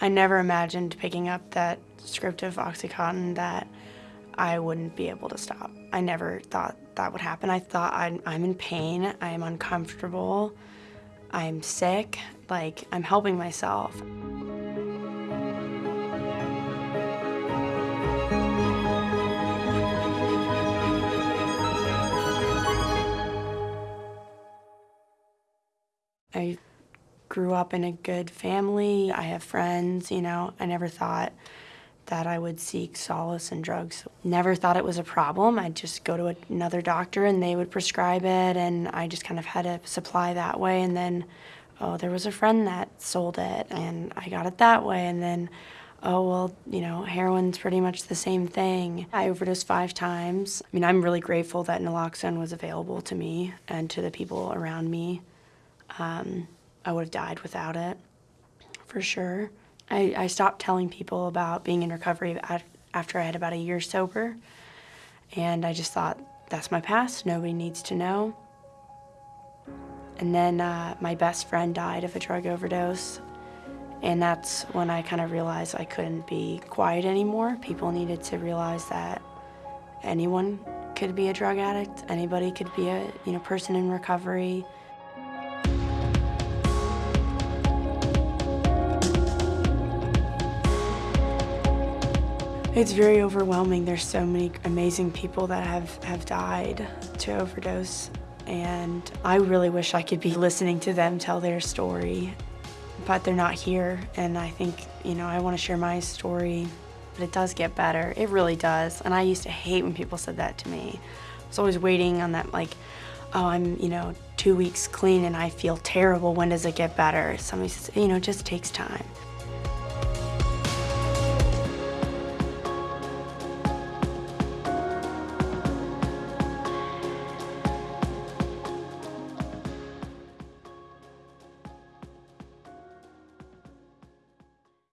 I never imagined picking up that script of Oxycontin that I wouldn't be able to stop. I never thought that would happen. I thought I'm, I'm in pain, I am uncomfortable, I'm sick, like I'm helping myself. I grew up in a good family. I have friends, you know. I never thought that I would seek solace in drugs. Never thought it was a problem. I'd just go to another doctor and they would prescribe it and I just kind of had a supply that way and then oh there was a friend that sold it and I got it that way and then oh well you know heroin's pretty much the same thing. I overdosed five times. I mean I'm really grateful that naloxone was available to me and to the people around me. Um, I would have died without it, for sure. I, I stopped telling people about being in recovery after I had about a year sober, and I just thought, that's my past, nobody needs to know. And then uh, my best friend died of a drug overdose, and that's when I kind of realized I couldn't be quiet anymore. People needed to realize that anyone could be a drug addict, anybody could be a you know person in recovery. It's very overwhelming. There's so many amazing people that have, have died to overdose. And I really wish I could be listening to them tell their story, but they're not here. And I think, you know, I want to share my story, but it does get better. It really does. And I used to hate when people said that to me. I was always waiting on that, like, oh, I'm, you know, two weeks clean and I feel terrible. When does it get better? Somebody says, you know, it just takes time.